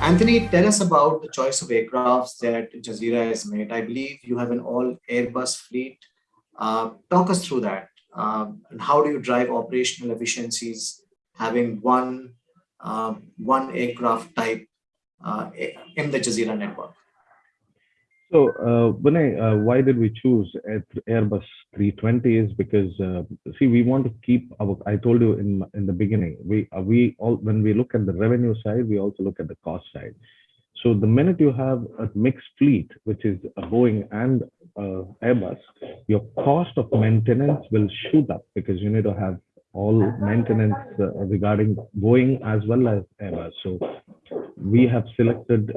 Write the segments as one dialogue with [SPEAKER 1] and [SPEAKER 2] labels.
[SPEAKER 1] Anthony, tell us about the choice of aircrafts that Jazeera has made. I believe you have an all Airbus fleet. Uh, talk us through that. Uh, and how do you drive operational efficiencies having one uh, one aircraft type uh, in the Jazeera network?
[SPEAKER 2] So, uh, Vinay, uh, why did we choose Airbus 320 is because, uh, see, we want to keep our, I told you in in the beginning, we, uh, we all, when we look at the revenue side, we also look at the cost side. So the minute you have a mixed fleet, which is a Boeing and uh, Airbus, your cost of maintenance will shoot up because you need to have all maintenance uh, regarding Boeing as well as Airbus. So we have selected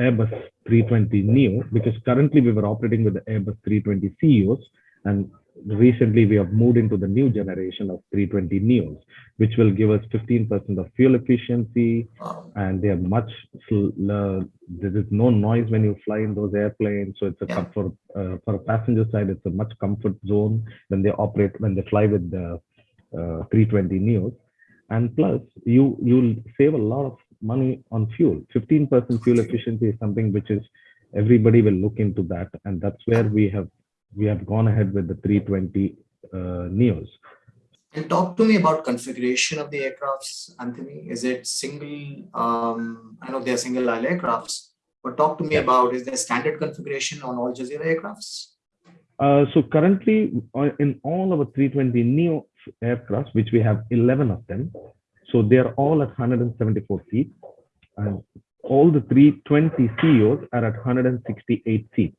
[SPEAKER 2] Airbus 320 Neo because currently we were operating with the Airbus 320 CEOs and recently we have moved into the new generation of 320 Neos, which will give us 15% of fuel efficiency and they are much, uh, there is no noise when you fly in those airplanes. So it's a yeah. for, uh, for a passenger side, it's a much comfort zone when they operate, when they fly with the uh, 320 Neos. And plus you, you'll save a lot of money on fuel. 15% fuel efficiency is something which is everybody will look into that, and that's where we have we have gone ahead with the 320 uh, Neos.
[SPEAKER 1] And talk to me about configuration of the aircrafts, Anthony. Is it single? Um, I know they are single aisle aircrafts, but talk to me yeah. about is there standard configuration on all Jazeera aircrafts?
[SPEAKER 2] Uh, so currently uh, in all of our 320 Neo aircrafts, which we have 11 of them, so they are all at 174 seats and all the 320 CEOs are at 168 seats.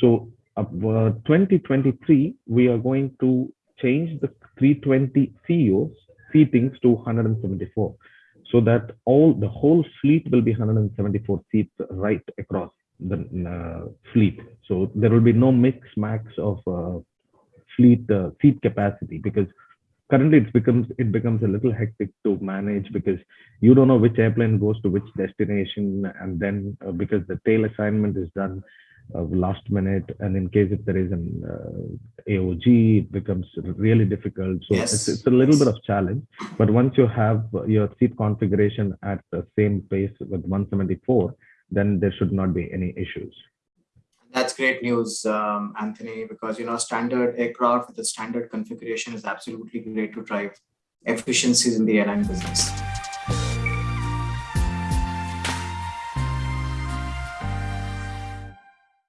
[SPEAKER 2] So uh, 2023, we are going to change the 320 CEOs seatings to 174 so that all the whole fleet will be 174 seats right across the uh, fleet. So there will be no mix max of uh, fleet uh, seat capacity because currently it becomes it becomes a little hectic to manage because you don't know which airplane goes to which destination and then uh, because the tail assignment is done uh, last minute. And in case if there is an uh, aog it becomes really difficult. So yes. it's, it's a little bit of challenge. But once you have your seat configuration at the same pace with 174 then there should not be any issues
[SPEAKER 1] that's great news, um, Anthony, because you know standard aircraft with a standard configuration is absolutely great to drive efficiencies in the airline business.